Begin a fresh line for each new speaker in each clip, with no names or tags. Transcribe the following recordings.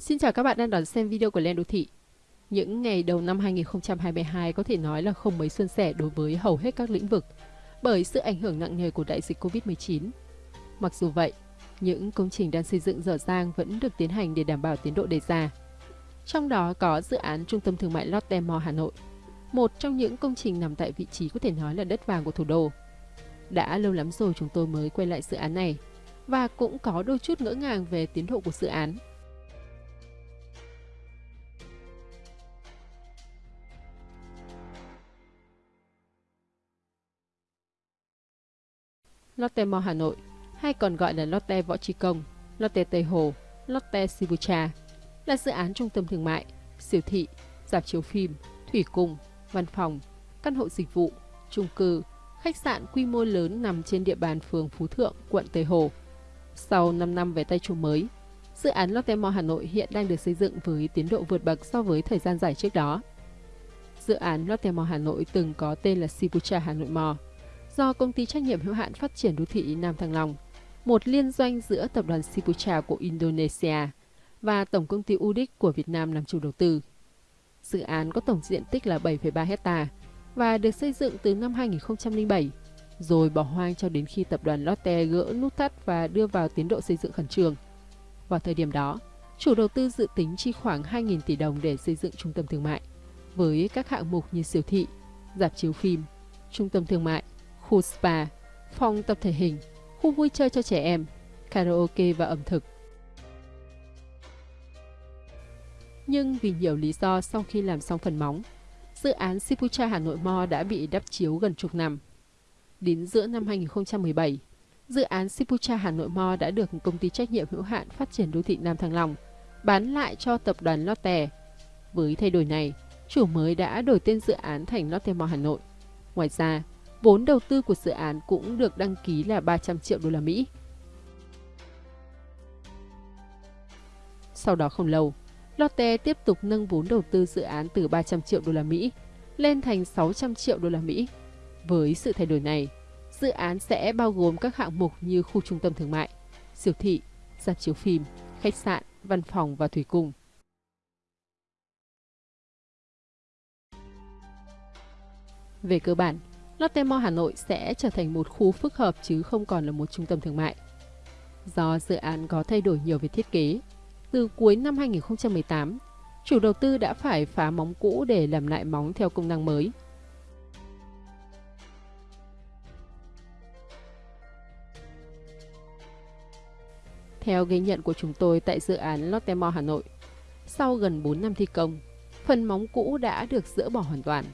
Xin chào các bạn đang đón xem video của Len Đô Thị. Những ngày đầu năm 2022 có thể nói là không mấy suôn sẻ đối với hầu hết các lĩnh vực bởi sự ảnh hưởng nặng nề của đại dịch Covid-19. Mặc dù vậy, những công trình đang xây dựng dở dang vẫn được tiến hành để đảm bảo tiến độ đề ra. Trong đó có dự án Trung tâm Thương mại Lotte Mall Hà Nội, một trong những công trình nằm tại vị trí có thể nói là đất vàng của thủ đô. Đã lâu lắm rồi chúng tôi mới quay lại dự án này và cũng có đôi chút ngỡ ngàng về tiến độ của dự án. Lotte Mall Hà Nội, hay còn gọi là Lotte Võ Trí Công, Lotte Tây Hồ, Lotte Sibucha, là dự án trung tâm thương mại, siêu thị, dạp chiếu phim, thủy cung, văn phòng, căn hộ dịch vụ, chung cư, khách sạn quy mô lớn nằm trên địa bàn phường Phú Thượng, quận Tây Hồ. Sau 5 năm về tay chủ mới, dự án Lotte Mall Hà Nội hiện đang được xây dựng với tiến độ vượt bậc so với thời gian dài trước đó. Dự án Lotte Mall Hà Nội từng có tên là Sibucha Hà Nội Mall, do công ty trách nhiệm hữu hạn phát triển đô thị Nam Thăng Long, một liên doanh giữa tập đoàn Sipucha của Indonesia và tổng công ty UDIC của Việt Nam làm chủ đầu tư. Dự án có tổng diện tích là 7,3 hecta và được xây dựng từ năm 2007, rồi bỏ hoang cho đến khi tập đoàn Lotte gỡ nút thắt và đưa vào tiến độ xây dựng khẩn trương. Vào thời điểm đó, chủ đầu tư dự tính chi khoảng 2.000 tỷ đồng để xây dựng trung tâm thương mại, với các hạng mục như siêu thị, dạp chiếu phim, trung tâm thương mại, khu spa, phòng tập thể hình, khu vui chơi cho trẻ em, karaoke và ẩm thực. Nhưng vì nhiều lý do sau khi làm xong phần móng, dự án Sipucha Hà Nội Mall đã bị đắp chiếu gần chục năm. Đến giữa năm 2017, dự án Sipucha Hà Nội Mall đã được công ty trách nhiệm hữu hạn phát triển đô thị Nam Thăng Long bán lại cho tập đoàn Lotte. Với thay đổi này, chủ mới đã đổi tên dự án thành Lotte Mall Hà Nội. Ngoài ra, vốn đầu tư của dự án cũng được đăng ký là 300 triệu đô la Mỹ. Sau đó không lâu, Lotte tiếp tục nâng vốn đầu tư dự án từ 300 triệu đô la Mỹ lên thành 600 triệu đô la Mỹ. Với sự thay đổi này, dự án sẽ bao gồm các hạng mục như khu trung tâm thương mại, siêu thị, dạp chiếu phim, khách sạn, văn phòng và thủy cung. Về cơ bản, Lotte Mall Hà Nội sẽ trở thành một khu phức hợp chứ không còn là một trung tâm thương mại. Do dự án có thay đổi nhiều về thiết kế, từ cuối năm 2018, chủ đầu tư đã phải phá móng cũ để làm lại móng theo công năng mới. Theo ghi nhận của chúng tôi tại dự án Lotte Mall Hà Nội, sau gần 4 năm thi công, phần móng cũ đã được dỡ bỏ hoàn toàn.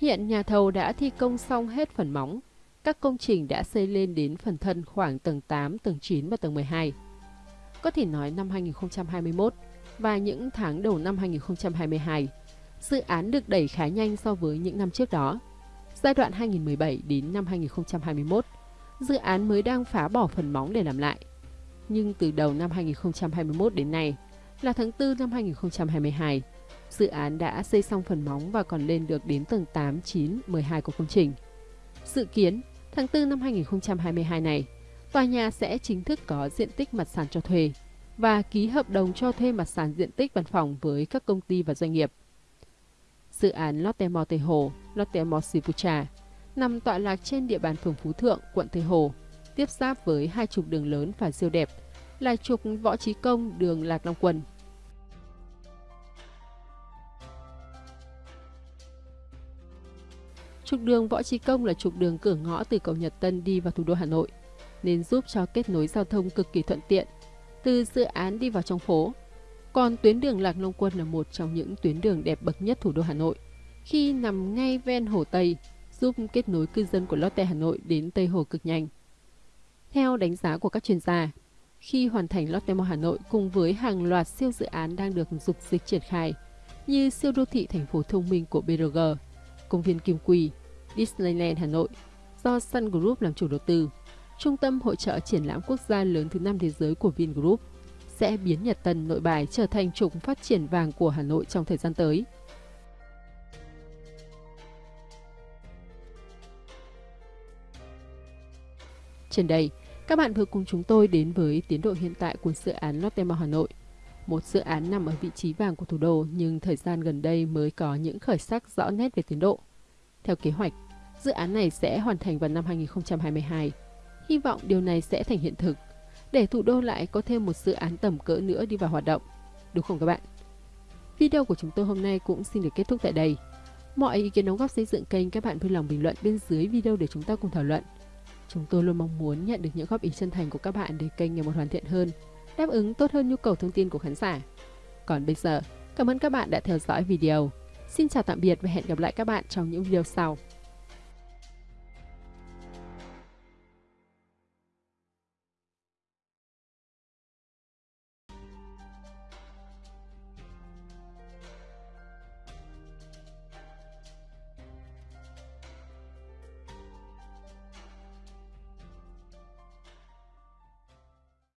Hiện nhà thầu đã thi công xong hết phần móng. Các công trình đã xây lên đến phần thân khoảng tầng 8, tầng 9 và tầng 12. Có thể nói năm 2021 và những tháng đầu năm 2022, dự án được đẩy khá nhanh so với những năm trước đó. Giai đoạn 2017 đến năm 2021, dự án mới đang phá bỏ phần móng để làm lại. Nhưng từ đầu năm 2021 đến nay, là tháng 4 năm 2022, Dự án đã xây xong phần móng và còn lên được đến tầng 8, 9, 12 của công trình. Dự kiến, tháng 4 năm 2022 này, tòa nhà sẽ chính thức có diện tích mặt sàn cho thuê và ký hợp đồng cho thuê mặt sàn diện tích văn phòng với các công ty và doanh nghiệp. Dự án Lotte Mall Tây Hồ, Lotte Mall Sipucha nằm tọa lạc trên địa bàn phường Phú Thượng, quận Tây Hồ, tiếp giáp với hai trục đường lớn và siêu đẹp là trục Võ Trí Công, đường Lạc Long Quân Trục đường Võ Trí Công là trục đường cửa ngõ từ cầu Nhật Tân đi vào thủ đô Hà Nội, nên giúp cho kết nối giao thông cực kỳ thuận tiện, từ dự án đi vào trong phố. Còn tuyến đường Lạc Long Quân là một trong những tuyến đường đẹp bậc nhất thủ đô Hà Nội, khi nằm ngay ven Hồ Tây, giúp kết nối cư dân của Lotte Hà Nội đến Tây Hồ cực nhanh. Theo đánh giá của các chuyên gia, khi hoàn thành Lotte Mall Hà Nội cùng với hàng loạt siêu dự án đang được dục dịch triển khai, như siêu đô thị thành phố thông minh của BRG, công viên Kim quỳ Disneyland Hà Nội do Sun Group làm chủ đầu tư, trung tâm hội trợ triển lãm quốc gia lớn thứ năm thế giới của Vingroup, sẽ biến Nhật Tân nội bài trở thành trục phát triển vàng của Hà Nội trong thời gian tới. Trên đây, các bạn vừa cùng chúng tôi đến với tiến độ hiện tại của dự án Lotte Mall Hà Nội, một dự án nằm ở vị trí vàng của thủ đô nhưng thời gian gần đây mới có những khởi sắc rõ nét về tiến độ. Theo kế hoạch, dự án này sẽ hoàn thành vào năm 2022. Hy vọng điều này sẽ thành hiện thực, để thủ đô lại có thêm một dự án tầm cỡ nữa đi vào hoạt động. Đúng không các bạn? Video của chúng tôi hôm nay cũng xin được kết thúc tại đây. Mọi ý kiến đóng góp xây dựng kênh các bạn vui lòng bình luận bên dưới video để chúng ta cùng thảo luận. Chúng tôi luôn mong muốn nhận được những góp ý chân thành của các bạn để kênh ngày một hoàn thiện hơn, đáp ứng tốt hơn nhu cầu thông tin của khán giả. Còn bây giờ, cảm ơn các bạn đã theo dõi video. Xin chào tạm biệt và hẹn gặp lại các bạn trong những video sau.